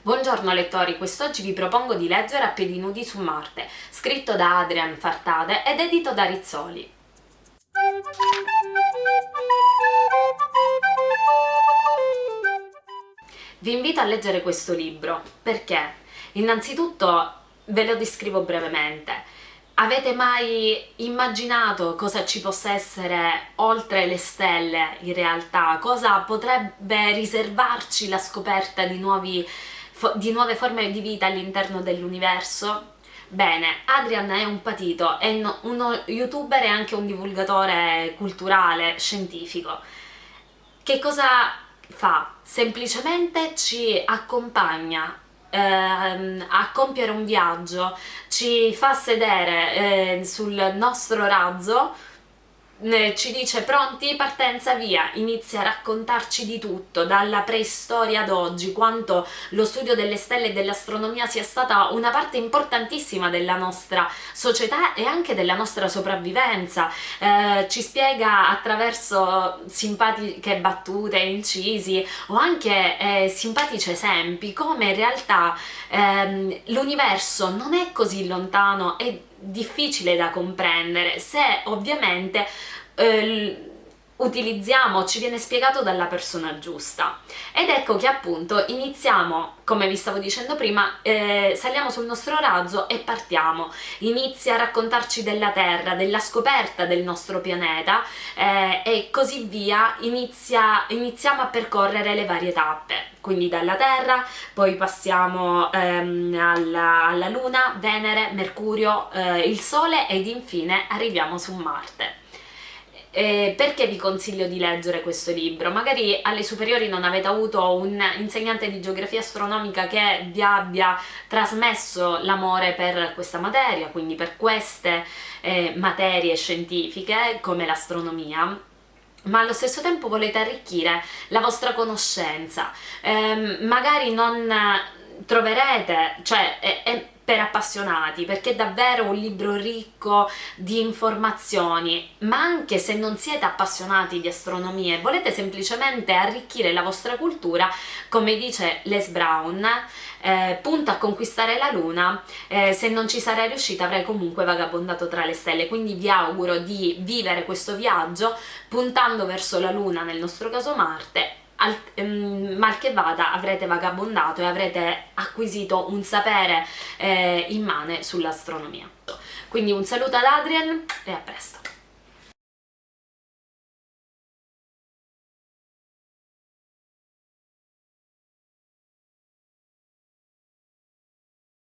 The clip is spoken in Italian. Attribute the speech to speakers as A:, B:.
A: Buongiorno lettori, quest'oggi vi propongo di leggere A piedi nudi su Marte, scritto da Adrian Fartade ed edito da Rizzoli. Vi invito a leggere questo libro, perché? Innanzitutto ve lo descrivo brevemente. Avete mai immaginato cosa ci possa essere oltre le stelle in realtà? Cosa potrebbe riservarci la scoperta di, nuovi, di nuove forme di vita all'interno dell'universo? Bene, Adrian è un patito, è uno youtuber e anche un divulgatore culturale, scientifico. Che cosa fa? Semplicemente ci accompagna ehm, a compiere un viaggio, ci fa sedere eh, sul nostro razzo ci dice pronti, partenza, via, inizia a raccontarci di tutto, dalla preistoria ad oggi, quanto lo studio delle stelle e dell'astronomia sia stata una parte importantissima della nostra società e anche della nostra sopravvivenza, eh, ci spiega attraverso simpatiche battute, incisi o anche eh, simpatici esempi come in realtà ehm, l'universo non è così lontano e difficile da comprendere se ovviamente eh, utilizziamo, ci viene spiegato dalla persona giusta. Ed ecco che appunto iniziamo, come vi stavo dicendo prima, eh, saliamo sul nostro razzo e partiamo, inizia a raccontarci della Terra, della scoperta del nostro pianeta eh, e così via, inizia, iniziamo a percorrere le varie tappe, quindi dalla Terra, poi passiamo ehm, alla, alla, Luna, Venere, Mercurio, eh, il Sole ed infine arriviamo su Marte. Eh, perché vi consiglio di leggere questo libro? Magari alle superiori non avete avuto un insegnante di geografia astronomica che vi abbia trasmesso l'amore per questa materia, quindi per queste eh, materie scientifiche come l'astronomia, ma allo stesso tempo volete arricchire la vostra conoscenza. Eh, magari non troverete, cioè è, è appassionati perché è davvero un libro ricco di informazioni ma anche se non siete appassionati di astronomia e volete semplicemente arricchire la vostra cultura come dice Les Brown eh, punta a conquistare la luna eh, se non ci sarei riuscita avrei comunque vagabondato tra le stelle. Quindi vi auguro di vivere questo viaggio puntando verso la luna nel nostro caso Marte al, um, mal che vada avrete vagabondato e avrete acquisito un sapere eh, immane sull'astronomia. Quindi un saluto ad Adrian e a presto!